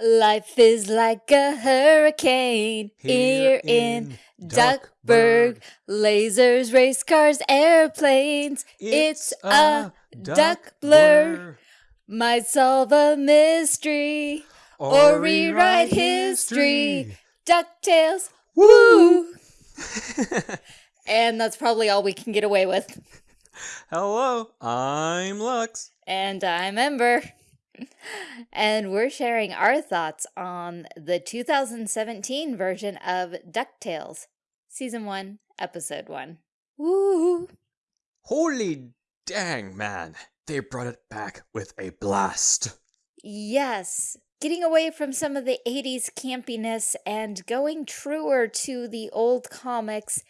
Life is like a hurricane here, in, Duckburg. Lasers, race cars, airplanes. It's, a duck blur. Might solve a mystery or, rewrite history. DuckTales. Woo! and that's probably all we can get away with. Hello, I'm Lux. And I'm Ember. And we're sharing our thoughts on the 2017 version of DuckTales, Season 1, Episode 1. Woo! Holy dang, man. They brought it back with a blast. Yes, getting away from some of the 80s campiness and going truer to the old comics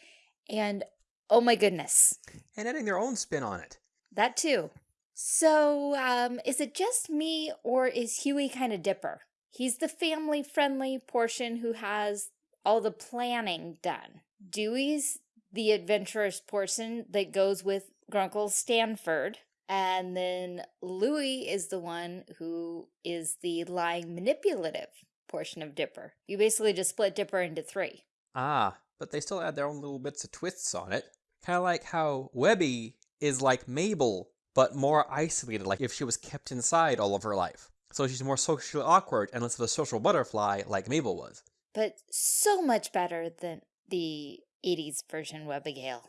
and oh my goodness. And adding their own spin on it. That too. So, um, is it just me or is Huey kind of dipper? He's the family friendly portion who has all the planning done. Dewey's the adventurous portion that goes with Grunkle Stanford. And then Louie is the one who is the lying manipulative portion of Dipper. You basically just split Dipper into three. Ah, but they still add their own little bits of twists on it. Kind of like how Webby is like Mabel but more isolated, like if she was kept inside all of her life. So she's more socially awkward and less of a social butterfly like Mabel was. But so much better than the 80s version Webbigail.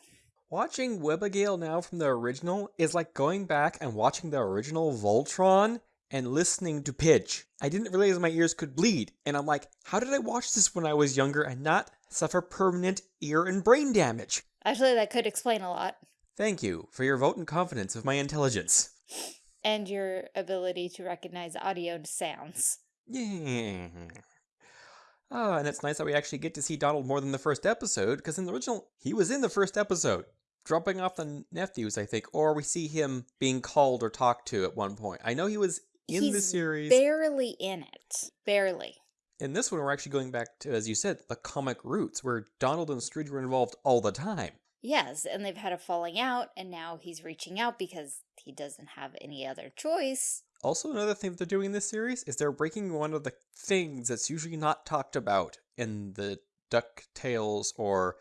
Watching Webbigail now from the original is like going back and watching the original Voltron and listening to pitch. I didn't realize my ears could bleed, and I'm like, how did I watch this when I was younger and not suffer permanent ear and brain damage? Actually, that could explain a lot. Thank you for your vote and confidence of my intelligence. And your ability to recognize audio sounds. Yeah. Oh, and it's nice that we actually get to see Donald more than the first episode, because in the original, he was in the first episode, dropping off the nephews, I think, or we see him being called or talked to at one point. I know he was in He's the series. barely in it. Barely. In this one, we're actually going back to, as you said, the comic roots, where Donald and Scrooge were involved all the time. Yes, and they've had a falling out, and now he's reaching out because he doesn't have any other choice. Also, another thing that they're doing in this series is they're breaking one of the things that's usually not talked about in the DuckTales or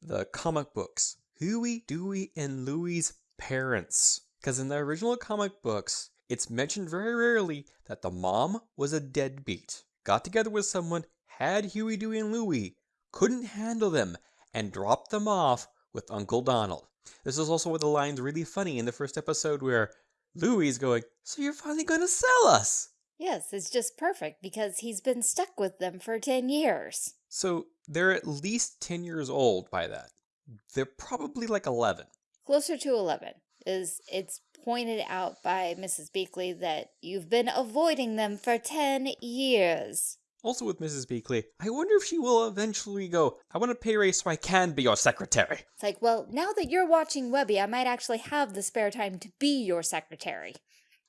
the comic books. Huey, Dewey, and Louie's parents. Because in the original comic books, it's mentioned very rarely that the mom was a deadbeat, got together with someone, had Huey, Dewey, and Louie, couldn't handle them, and dropped them off with Uncle Donald. This is also where the line's really funny in the first episode where Louie's going, So you're finally going to sell us? Yes, it's just perfect because he's been stuck with them for 10 years. So they're at least 10 years old by that. They're probably like 11. Closer to 11 is it's pointed out by Mrs. Beakley that you've been avoiding them for 10 years. Also with Mrs. Beakley, I wonder if she will eventually go, I want a pay raise so I can be your secretary. It's like, well, now that you're watching Webby, I might actually have the spare time to be your secretary.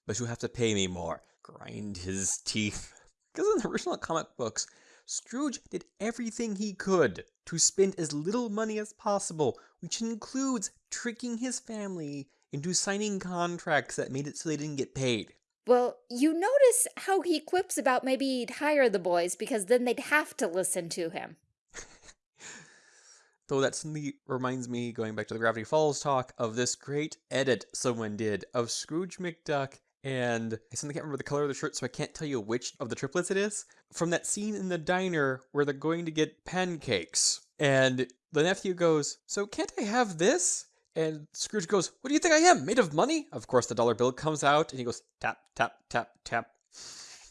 But you have to pay me more. Grind his teeth. Because in the original comic books, Scrooge did everything he could to spend as little money as possible, which includes tricking his family into signing contracts that made it so they didn't get paid. Well, you notice how he quips about maybe he'd hire the boys because then they'd have to listen to him. Though that suddenly reminds me, going back to the Gravity Falls talk, of this great edit someone did of Scrooge McDuck and I suddenly can't remember the color of the shirt, so I can't tell you which of the triplets it is. From that scene in the diner where they're going to get pancakes, and the nephew goes, So can't I have this? And Scrooge goes, What do you think I am? Made of money? Of course, the dollar bill comes out, and he goes, Tap, tap, tap, tap.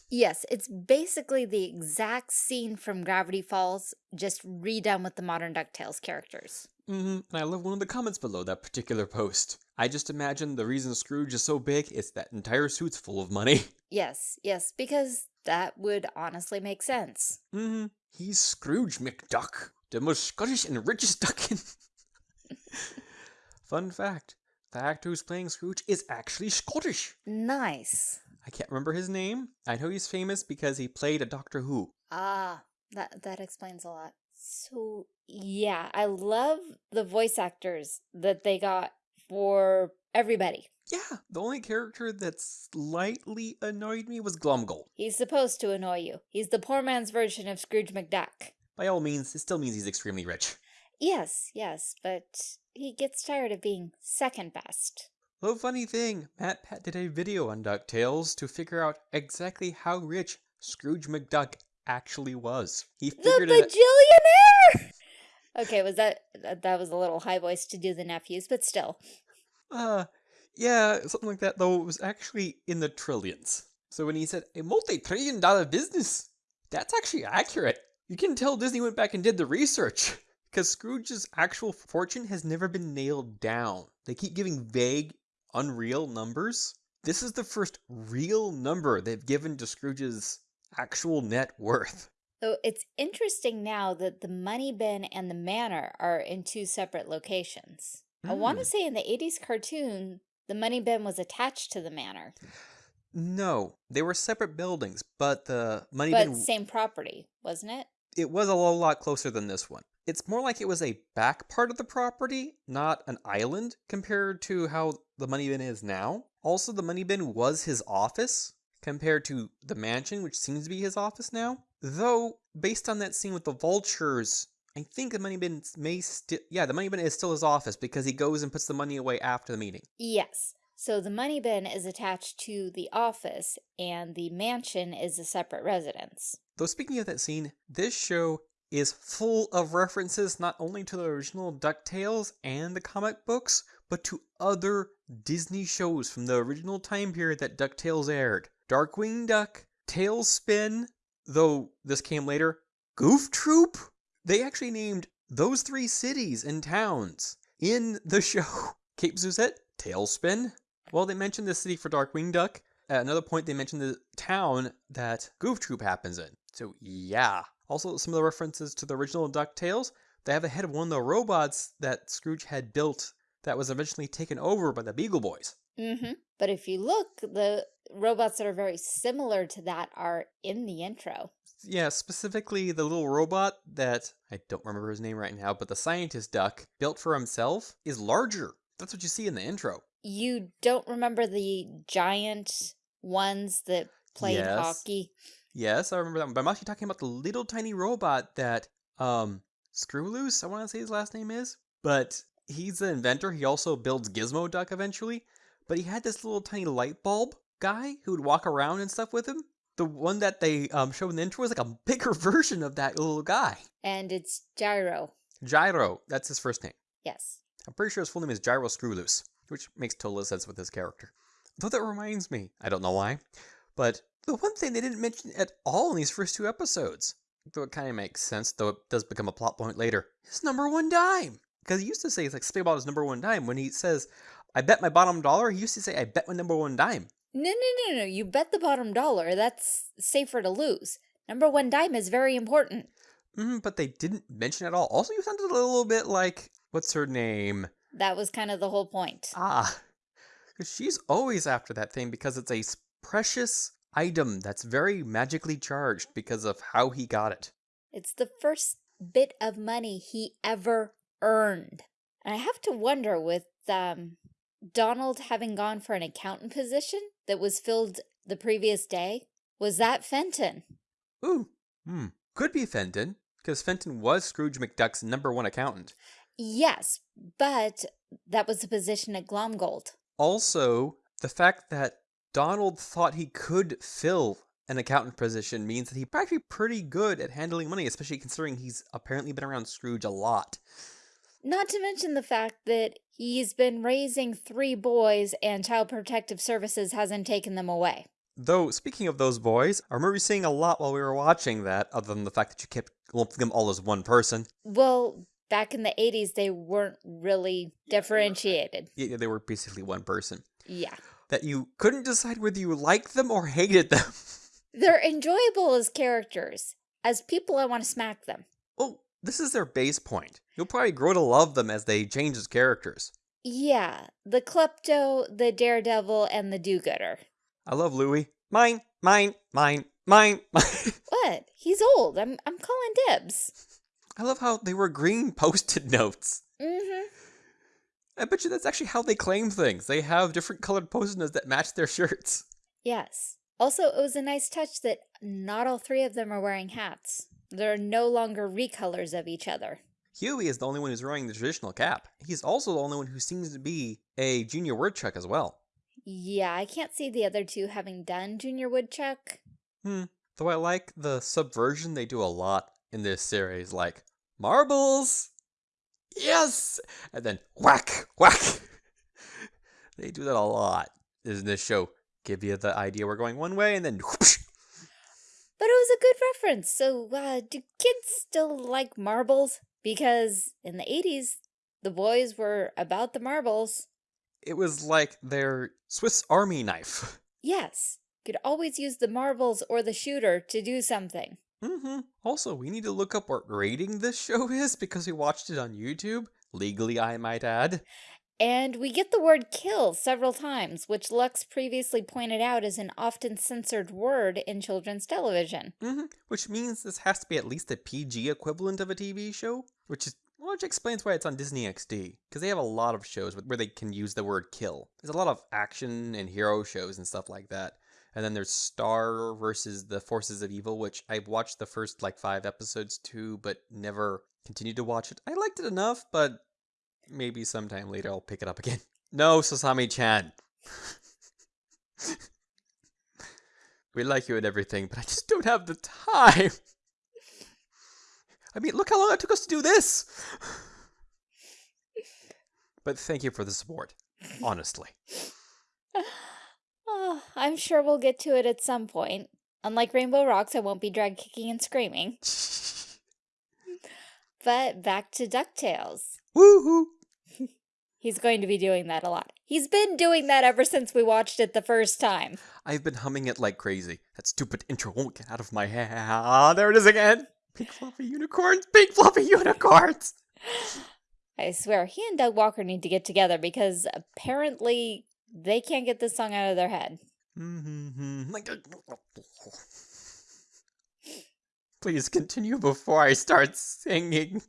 Yes, it's basically the exact scene from Gravity Falls, just redone with the modern DuckTales characters. Mm-hmm. And I love one of the comments below that particular post. I just imagine the reason Scrooge is so big is that entire suit's full of money. Yes, yes, because that would honestly make sense. Mm-hmm. He's Scrooge McDuck, the most Scottish and richest duck in... Fun fact, the actor who's playing Scrooge is actually Scottish. Nice. I can't remember his name. I know he's famous because he played a Doctor Who. Ah, that, that explains a lot. So, yeah, I love the voice actors that they got for everybody. Yeah, the only character that slightly annoyed me was Glomgold. He's supposed to annoy you. He's the poor man's version of Scrooge McDuck. By all means, it still means he's extremely rich. Yes, yes, but he gets tired of being second best. The funny thing, MatPat did a video on DuckTales to figure out exactly how rich Scrooge McDuck actually was. He The figured it bajillionaire! okay, was that, that that was a little high voice to do the nephews, but still. Uh, yeah, something like that, though it was actually in the trillions. So when he said a multi-trillion dollar business, that's actually accurate. You can tell Disney went back and did the research. Because Scrooge's actual fortune has never been nailed down. They keep giving vague, unreal numbers. This is the first real number they've given to Scrooge's actual net worth. So it's interesting now that the money bin and the manor are in two separate locations. I want to Mm. say in the 80s cartoon, the money bin was attached to the manor, No, they were separate buildings, but the money bin but bin same property, wasn't it? it was a lot closer than this one. It's more like it was a back part of the property, not an island, compared to how the money bin is now. Also, the money bin was his office, compared to the mansion, which seems to be his office now. Though, based on that scene with the vultures, I think the money bin may still. Yeah, the money bin is still his office because he goes and puts the money away after the meeting. Yes. So the money bin is attached to the office and the mansion is a separate residence. Though speaking of that scene, this show is full of references not only to the original DuckTales and the comic books, but to other Disney shows from the original time period that DuckTales aired. Darkwing Duck, TaleSpin, though this came later, Goof Troop. They actually named those three cities and towns in the show. Cape Suzette, TaleSpin. Well, they mentioned the city for Darkwing Duck. At another point, they mentioned the town that Goof Troop happens in. So, yeah. Also, some of the references to the original DuckTales, they have the head of one of the robots that Scrooge had built that was eventually taken over by the Beagle Boys. Mm-hmm. But if you look, the robots that are very similar to that are in the intro. Yeah, specifically the little robot that I don't remember his name right now, but the scientist duck built for himself is larger. That's what you see in the intro. You don't remember the giant ones that played Yes. hockey? Yes, I remember that one. But I'm actually talking about the little tiny robot that um Screw Loose, I want to say his last name is. But he's the inventor. He also builds Gizmoduck eventually. But he had this little tiny light bulb guy who would walk around and stuff with him. The one that they um, showed in the intro was like a bigger version of that little guy. And it's Gyro. Gyro, that's his first name. Yes. I'm pretty sure his full name is Gyro Screwloose, which makes total sense with his character. Though that reminds me, I don't know why, but the one thing they didn't mention at all in these first two episodes, though it kind of makes sense, though it does become a plot point later, is number one dime. Because he used to say, it's like, about his number one dime. When he says, I bet my bottom dollar, he used to say, I bet my number one dime. No, no, no, no. You bet the bottom dollar. That's safer to lose. Number one dime is very important. Mm, but they didn't mention it at all. Also, you sounded a little bit like, what's her name? That was kind of the whole point. Ah. Because she's always after that thing because it's a precious item that's very magically charged because of how he got it. It's the first bit of money he ever earned. And I have to wonder with um, Donald having gone for an accountant position that was filled the previous day, was that Fenton? Ooh, hmm, could be Fenton because Fenton was Scrooge McDuck's number one accountant. Yes, but that was the position at Glomgold. Also, the fact that Donald thought he could fill an accountant position means that he's actually pretty good at handling money, especially considering he's apparently been around Scrooge a lot. Not to mention the fact that he's been raising three boys and Child Protective Services hasn't taken them away. Though, speaking of those boys, I remember seeing a lot while we were watching that, other than the fact that you kept lumping them all as one person. Well, back in the 80s, they weren't really differentiated. Yeah, they were basically one person. Yeah. That you couldn't decide whether you liked them or hated them. They're enjoyable as characters. As people, I want to smack them. well, this is their base point. You'll probably grow to love them as they change as characters. Yeah, the klepto, the daredevil, and the do-gooder. I love Louie. Mine, mine, mine, mine, mine. What? He's old. I'm I'm calling dibs. I love how they were green post-it notes. Mm-hmm. I bet you that's actually how they claim things. They have different colored post-its that match their shirts. Yes. Also, it was a nice touch that not all three of them are wearing hats. They're no longer recolors of each other. Huey is the only one who's wearing the traditional cap. He's also the only one who seems to be a junior woodchuck as well. Yeah, I can't see the other two having done Junior Woodchuck. Hmm. Though I like the subversion they do a lot in this series, like marbles, yes, and then whack, whack. they do that a lot Isn't this show. Give you the idea we're going one way, and then whoosh. But it was a good reference. So, uh, do kids still like marbles? Because in the 80s, the boys were about the marbles. it was like their Swiss Army knife. Yes, You could always use the marbles or the shooter to do something. Hmm Also, we need to look up what rating this show is because we watched it on YouTube. Legally, I might add. And we get the word kill several times, which Lux previously pointed out is an often censored word in children's television. hmm Which means this has to be at least a PG equivalent of a TV show, which is which explains why it's on Disney XD because they have a lot of shows where they can use the word kill. There's a lot of action and hero shows and stuff like that. And then there's Star versus the Forces of Evil, which I've watched the first like five episodes too, but never continued to watch it. I liked it enough, but maybe sometime later I'll pick it up again. No, Sasami chan. we like you and everything, but I just don't have the time. I mean, look how long it took us to do this. But thank you for the support, honestly. Oh, I'm sure we'll get to it at some point. Unlike Rainbow Rocks, I won't be drag kicking and screaming. But back to DuckTales. Woohoo! He's going to be doing that a lot. He's been doing that ever since we watched it the first time. I've been humming it like crazy. That stupid intro won't get out of my head. Ah, there it is again. Pink fluffy unicorns, pink fluffy unicorns. I swear, he and Doug Walker need to get together because apparently they can't get this song out of their head. Mm-hmm. Like, Please continue before I start singing.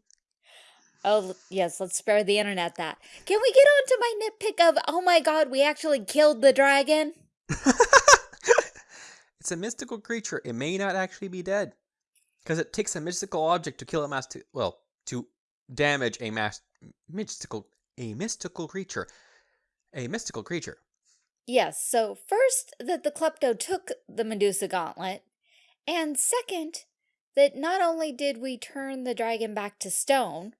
Oh, yes, let's spare the internet that. Can we get on to my nitpick of, oh my god, we actually killed the dragon? it's a mystical creature. It may not actually be dead. Because it takes a mystical object to kill a mass well, to damage a mass mystical a mystical creature. A mystical creature. Yes, so first, that the Klepto took the Medusa gauntlet, and second, that not only did we turn the dragon back to stone,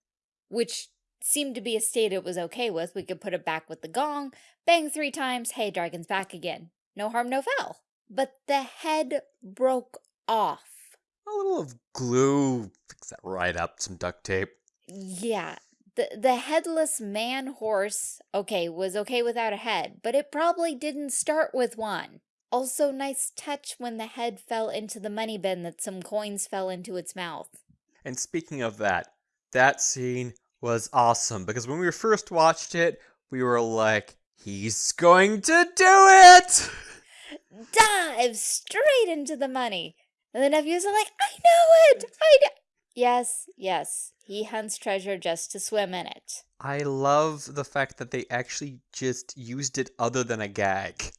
which seemed to be a state it was okay with, we could put it back with the gong, bang three times, hey, dragon's back again. No harm, no foul. But the head broke off. A little of glue. Fix that right up. Some duct tape. Yeah, the the headless man horse, okay, was okay without a head, but it probably didn't start with one. Also, nice touch when the head fell into the money bin that some coins fell into its mouth. And speaking of that, that scene was awesome because when we first watched it, we were like, he's going to do it! Dive straight into the money. And the nephews are like, I know it! I know. Yes, yes, he hunts treasure just to swim in it. I love the fact that they actually just used it other than a gag.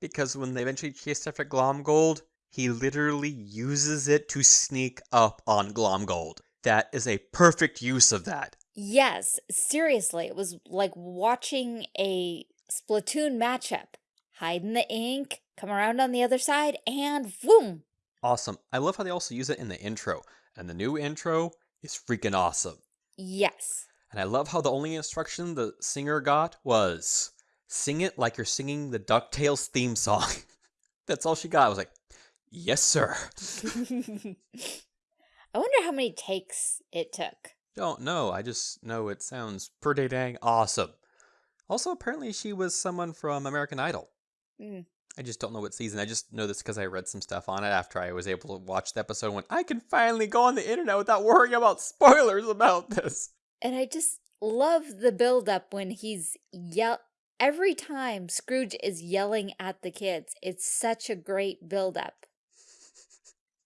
Because when they eventually chased after Glomgold, he literally uses it to sneak up on Glomgold. That is a perfect use of that. Yes, seriously, it was like watching a Splatoon matchup. Hide in the ink, come around on the other side, and boom! Awesome. I love how they also use it in the intro. And the new intro is freaking awesome. Yes. And I love how the only instruction the singer got was sing it like you're singing the DuckTales theme song. That's all she got. I was like, yes, sir. I wonder how many takes it took. Don't know. I just know it sounds pretty dang awesome. Also, apparently, she was someone from American Idol. Hmm. I just don't know what season. I just know this because I read some stuff on it after I was able to watch the episode. When I can finally go on the internet without worrying about spoilers about this. And I just love the build up when he's yell every time Scrooge is yelling at the kids. It's such a great build up.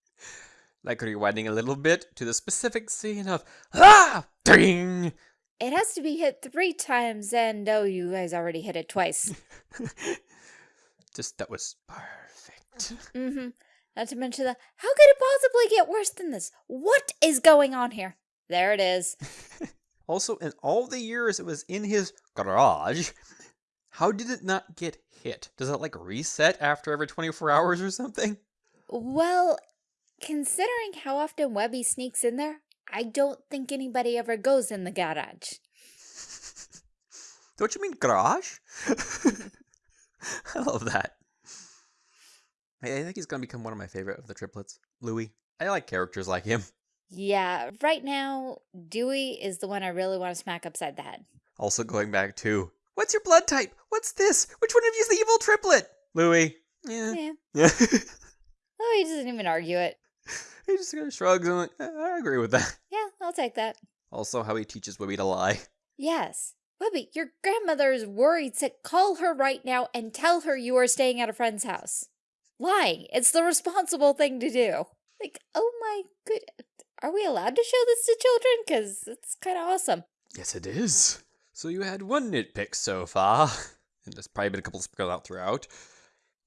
like rewinding a little bit to the specific scene of ah ding It has to be hit three times, and oh, you guys already hit it twice. Just that was perfect. mm-hmm. Not to mention the, how could it possibly get worse than this? What is going on here? There it is. also, in all the years it was in his garage, how did it not get hit? Does it like reset after every 24 hours or something? Well, considering how often Webby sneaks in there, I don't think anybody ever goes in the garage. Don't you mean garage? I love that. I think he's going to become one of my favorite of the triplets. Louie. I like characters like him. Yeah, right now, Dewey is the one I really want to smack upside the head. Also going back to, what's your blood type? What's this? Which one of you is the evil triplet? Louie. Yeah. Yeah. Yeah. Oh, Louie doesn't even argue it. he just kind of shrugs and like, I agree with that. Yeah, I'll take that. Also, how he teaches Webby to lie. Yes. Webby, your grandmother is worried sick. Call her right now and tell her you are staying at a friend's house. Lying. It's the responsible thing to do. Like, oh my good. Are we allowed to show this to children? Because it's kind of awesome. Yes, it is. So you had one nitpick so far, and there's probably been a couple sprinkled out throughout.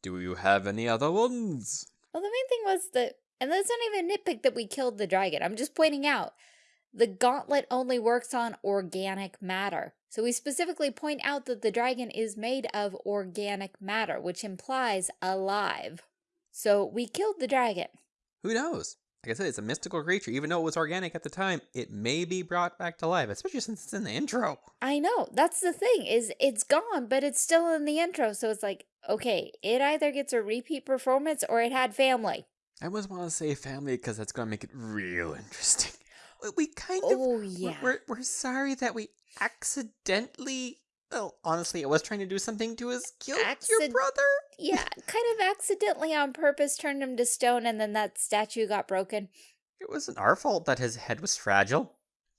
Do you have any other ones? Well, the main thing was that, and that's not even a nitpick that we killed the dragon. I'm just pointing out the gauntlet only works on organic matter. So we specifically point out that the dragon is made of organic matter, which implies alive. So we killed the dragon. Who knows? Like I said, it's a mystical creature. Even though it was organic at the time, it may be brought back to life, especially since it's in the intro. I know. That's the thing, is it's gone, but it's still in the intro. So it's like, okay, it either gets a repeat performance or it had family. I always want to say family because that's going to make it real interesting. We kind of... Oh, yeah. We're, we're sorry that we accidentally... Well, honestly, I was trying to do something to his kill Accid your brother. yeah, kind of accidentally on purpose turned him to stone and then that statue got broken. It wasn't our fault that his head was fragile.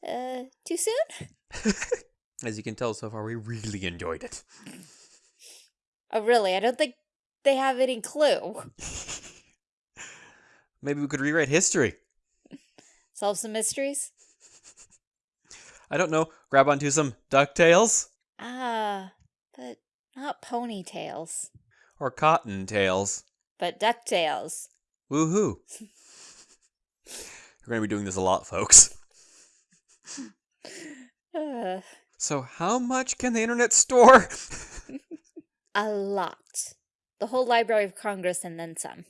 Uh, too soon? As you can tell so far, we really enjoyed it. Oh, really? I don't think they have any clue. Maybe we could rewrite history. Solve some mysteries? I don't know. Grab onto some DuckTales? Ah, but not ponytails. Or cottontails. But DuckTales. Woohoo. We're going to be doing this a lot, folks. Uh. So how much can the internet store? a lot. The whole Library of Congress and then some.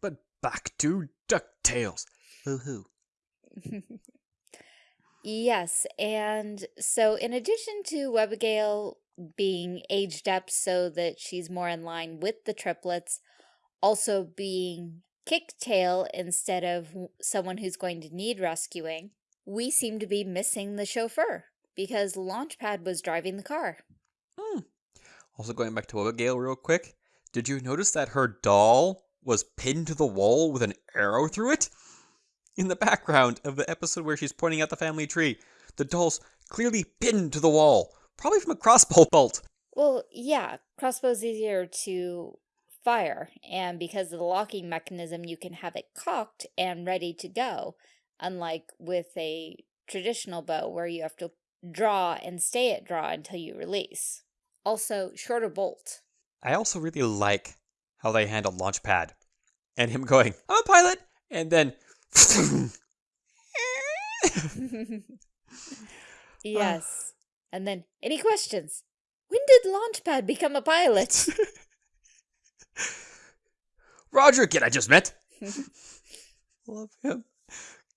But back to DuckTales. Woohoo. yes, and so in addition to Abigail being aged up so that she's more in line with the triplets, also being Kicktail instead of someone who's going to need rescuing, we seem to be missing the chauffeur because Launchpad was driving the car. Hmm. Also going back to Abigail real quick, did you notice that her doll was pinned to the wall with an arrow through it? In the background of the episode where she's pointing out the family tree. The doll's clearly pinned to the wall, probably from a crossbow bolt. Well, yeah, crossbow's easier to fire, and because of the locking mechanism, you can have it cocked and ready to go, unlike with a traditional bow where you have to draw and stay at draw until you release. Also, shorter bolt. I also really like how they handled Launchpad and him going, I'm a pilot, and then Uh. yes. And then, any questions? When did Launchpad become a pilot? Roger, kid I just met. Love him.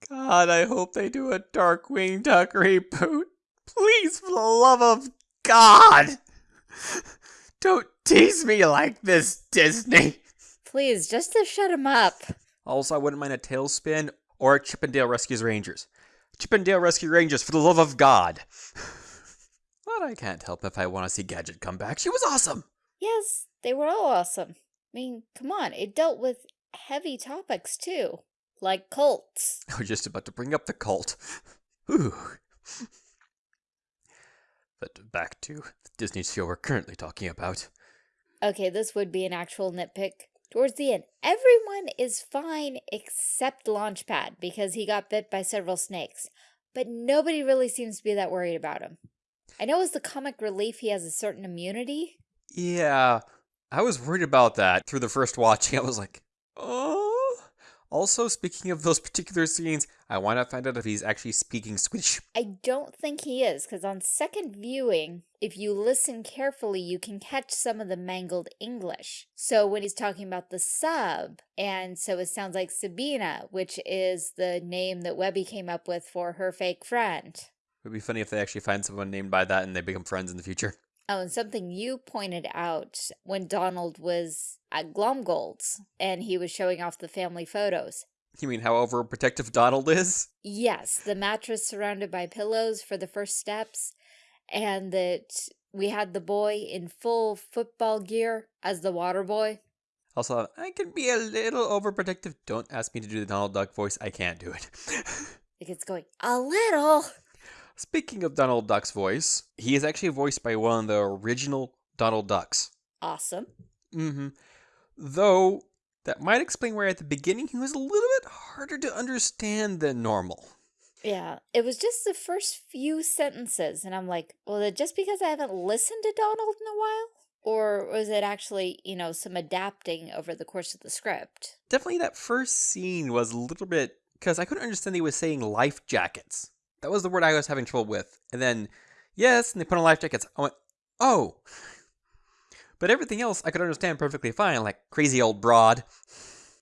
God, I hope they do a Darkwing Duck reboot. Please, for the love of God. Don't tease me like this, Disney. Please, just to shut him up. Also, I wouldn't mind a TaleSpin or a Chip 'n Dale Rescues Rangers. Chip 'n Dale Rescue Rangers, for the love of God. but I can't help if I want to see Gadget come back. She was awesome. Yes, they were all awesome. I mean, come on, it dealt with heavy topics too, like cults. I was just about to bring up the cult. Ooh. But back to the Disney show we're currently talking about. Okay, this would be an actual nitpick. Towards the end, everyone is fine except Launchpad because he got bit by several snakes. but nobody really seems to be that worried about him. I know as the comic relief, he has a certain immunity. Yeah, I was worried about that through the first watching. I was like. Also, speaking of those particular scenes, I want to find out if he's actually speaking Swedish. I don't think he is, because on second viewing, if you listen carefully, you can catch some of the mangled English. So when he's talking about the sub, and so it sounds like Sabina, which is the name that Webby came up with for her fake friend. It would be funny if they actually find someone named by that and they become friends in the future. Oh, and something you pointed out when Donald was at Glomgold's and he was showing off the family photos. You mean how overprotective Donald is? Yes, the mattress surrounded by pillows for the first steps, and that we had the boy in full football gear as the water boy. Also, I can be a little overprotective. Don't ask me to do the Donald Duck voice. I can't do it. it's going, a little. Speaking of Donald Duck's voice, he is actually voiced by one of the original Donald Ducks. Awesome. Mm-hmm. Though, that might explain why at the beginning he was a little bit harder to understand than normal. Yeah, it was just the first few sentences, and I'm like, well, just because I haven't listened to Donald in a while? Or was it actually, you know, some adapting over the course of the script? Definitely that first scene was a little bit, because I couldn't understand he was saying life jackets. That was the word I was having trouble with. And then, yes, and they put on life jackets. I went, oh. But everything else I could understand perfectly fine, like crazy old broad.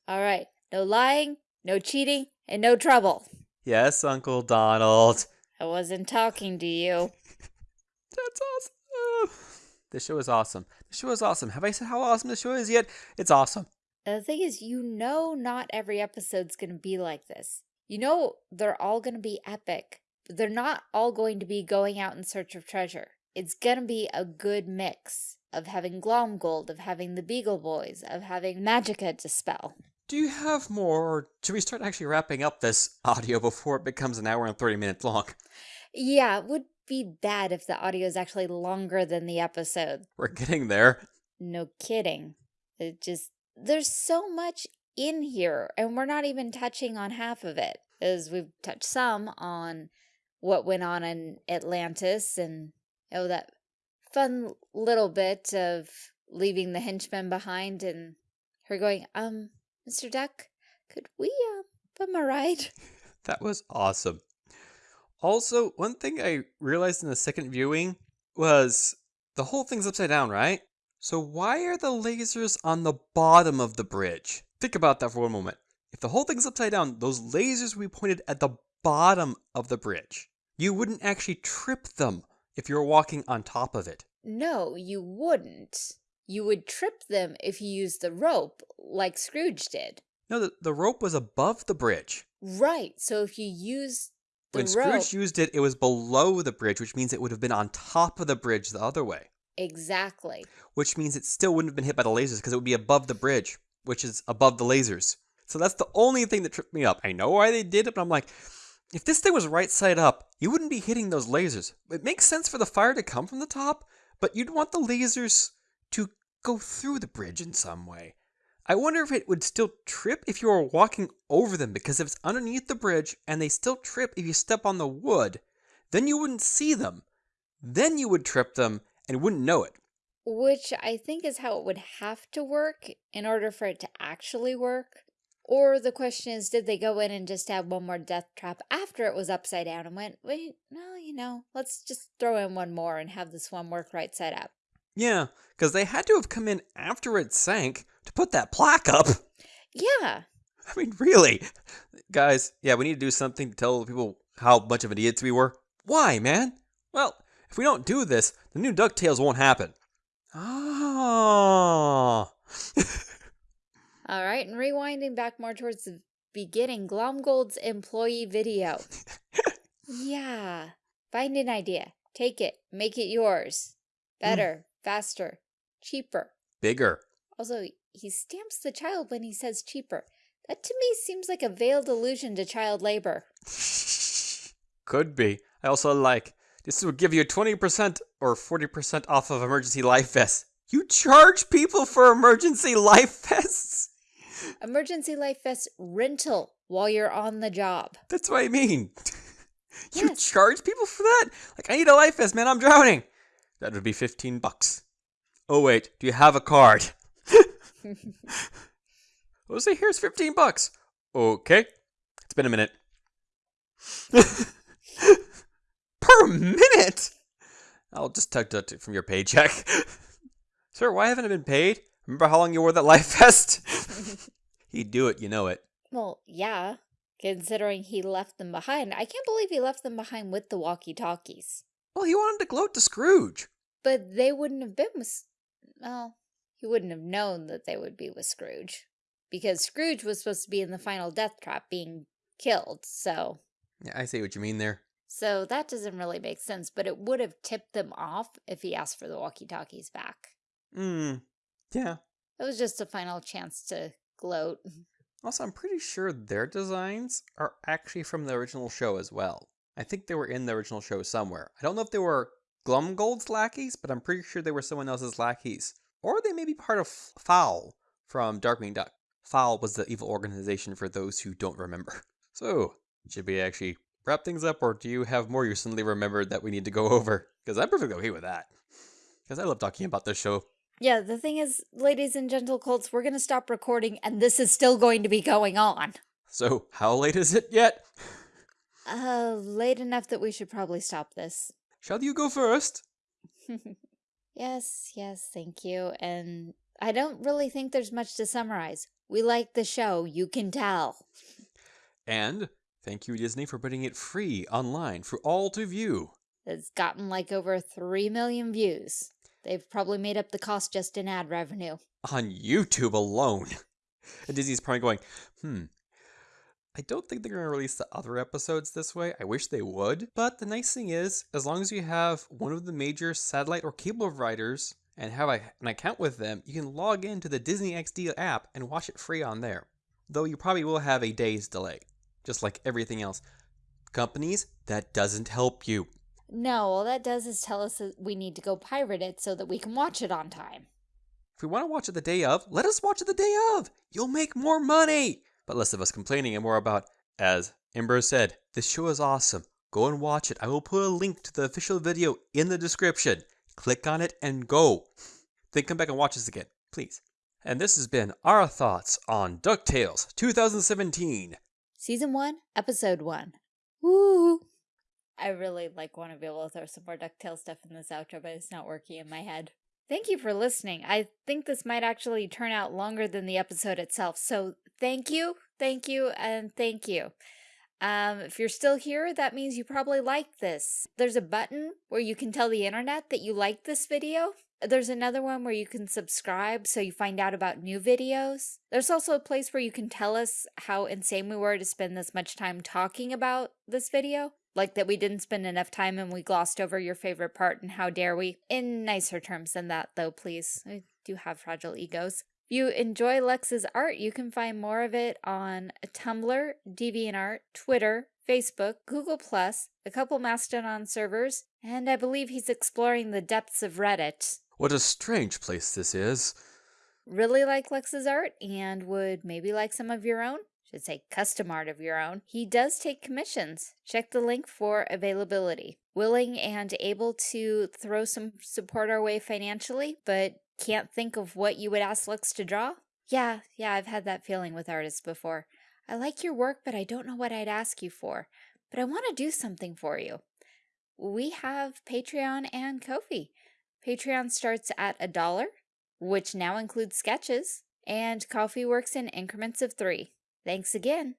All right. No lying, no cheating, and no trouble. Yes, Uncle Donald. I wasn't talking to you. That's awesome. This show is awesome. The show is awesome. Have I said how awesome the show is yet? It's awesome. The thing is, you know not every episode's going to be like this. You know they're all going to be epic they're not all going to be going out in search of treasure. It's going to be a good mix of having Glomgold, of having the Beagle Boys, of having Magica De Spell. Do you have more, or should we start actually wrapping up this audio before it becomes an hour and 30 minutes long? Yeah, it would be bad if the audio is actually longer than the episode. We're getting there. No kidding. It just, there's so much in here, and we're not even touching on half of it, as we've touched some on what went on in Atlantis and oh that fun little bit of leaving the henchmen behind and her going, um, Mr. Duck, could we uh, bum a ride? that was awesome. Also, one thing I realized in the second viewing was the whole thing's upside down, right? So why are the lasers on the bottom of the bridge? Think about that for one moment. If the whole thing's upside down, those lasers we pointed at the bottom of the bridge. You wouldn't actually trip them if you were walking on top of it. No, you wouldn't. You would trip them if you used the rope, like Scrooge did. No, the, the rope was above the bridge. Right, so if you use the When rope, Scrooge used it, it was below the bridge, which means it would have been on top of the bridge the other way. Exactly. Which means it still wouldn't have been hit by the lasers because it would be above the bridge, which is above the lasers. So that's the only thing that tripped me up. I know why they did it, but I'm like, if this thing was right side up, you wouldn't be hitting those lasers. It makes sense for the fire to come from the top, but you'd want the lasers to go through the bridge in some way. I wonder if it would still trip if you were walking over them, because if it's underneath the bridge and they still trip if you step on the wood, then you wouldn't see them. Then you would trip them and wouldn't know it. Which I think is how it would have to work in order for it to actually work. Or the question is, did they go in and just have one more death trap after it was upside down and went, wait, no, you know, let's just throw in one more and have this one work right side up. Yeah, because they had to have come in after it sank to put that plaque up. Yeah. I mean, really? Guys, yeah, we need to do something to tell people how much of idiots we were. Why, man? Well, if we don't do this, the new DuckTales won't happen. Oh. All right, and rewinding back more towards the beginning, Glomgold's employee video. yeah, find an idea, take it, make it yours. Hmm. Better, mm. faster, cheaper. Bigger. Also, he stamps the child when he says cheaper. That to me seems like a veiled allusion to child labor. Could be. I also like, this will give you 20% or 40% off of emergency life vests. You charge people for emergency life vests? Emergency Life Vest rental while you're on the job. That's what I mean. You Yes. charge people for that? Like, I need a life vest, man. I'm drowning. That would be 15 bucks. Oh, wait. Do you have a card? Well, say here's 15 bucks. Okay. It's been a minute. per minute? I'll just deduct it from your paycheck. Sir, why haven't I been paid? Remember how long you wore that life vest? He'd do it, you know it. Well, yeah, considering he left them behind. I can't believe he left them behind with the walkie-talkies. Well, he wanted to gloat to Scrooge. But they wouldn't have been with... Well, he wouldn't have known that they would be with Scrooge. Because Scrooge was supposed to be in the final death trap being killed, so... Yeah, I see what you mean there. So that doesn't really make sense, but it would have tipped them off if he asked for the walkie-talkies back. Hmm. Yeah. It was just a final chance to gloat. Also, I'm pretty sure their designs are actually from the original show as well. I think they were in the original show somewhere. I don't know if they were Glomgold's lackeys, but I'm pretty sure they were someone else's lackeys. Or they may be part of Fowl from Darkwing Duck. Fowl was the evil organization for those who don't remember. So, should we actually wrap things up, or do you have more you suddenly remembered that we need to go over? Because I'm perfectly okay with that. Because I love talking about this show. Yeah, the thing is, ladies and gentle colts, we're going to stop recording and this is still going to be going on. So, how late is it yet? Uh, late enough that we should probably stop this. Shall you go first? yes, yes, thank you. And I don't really think there's much to summarize. We like the show, you can tell. And thank you, Disney, for putting it free online for all to view. It's gotten like over 3 million views. They've probably made up the cost just in ad revenue. On YouTube alone. And Disney's probably going, hmm, I don't think they're going to release the other episodes this way. I wish they would. But the nice thing is, as long as you have one of the major satellite or cable providers and have an account with them, you can log into the Disney XD app and watch it free on there. Though you probably will have a day's delay, just like everything else. Companies, that doesn't help you. No, all that does is tell us that we need to go pirate it so that we can watch it on time. If we want to watch it the day of, let us watch it the day of. You'll make more money. But less of us complaining and more about, as Ember said, this show is awesome. Go and watch it. I will put a link to the official video in the description. Click on it and go. Then come back and watch this again, please. And this has been our thoughts on DuckTales 2017. Season 1, Episode 1. Woo! I really like want to be able to throw some more DuckTales stuff in this outro, but it's not working in my head. Thank you for listening. I think this might actually turn out longer than the episode itself, so thank you, thank you, and thank you. Um, if you're still here, that means you probably like this. There's a button where you can tell the internet that you like this video. There's another one where you can subscribe so you find out about new videos. There's also a place where you can tell us how insane we were to spend this much time talking about this video. Like that we didn't spend enough time and we glossed over your favorite part and how dare we. In nicer terms than that though, please. I do have fragile egos. If you enjoy Lex's art, you can find more of it on Tumblr, DeviantArt, Twitter, Facebook, Google+, a couple Mastodon servers, and I believe he's exploring the depths of Reddit. What a strange place this is. Really like Lex's art and would maybe like some of your own? Should say custom art of your own. He does take commissions. Check the link for availability. Willing and able to throw some support our way financially, but can't think of what you would ask Lux to draw? Yeah, yeah, I've had that feeling with artists before. I like your work, but I don't know what I'd ask you for. But I want to do something for you. We have Patreon and Ko-fi. Patreon starts at a dollar, which now includes sketches, and Ko-fi works in increments of three. Thanks again.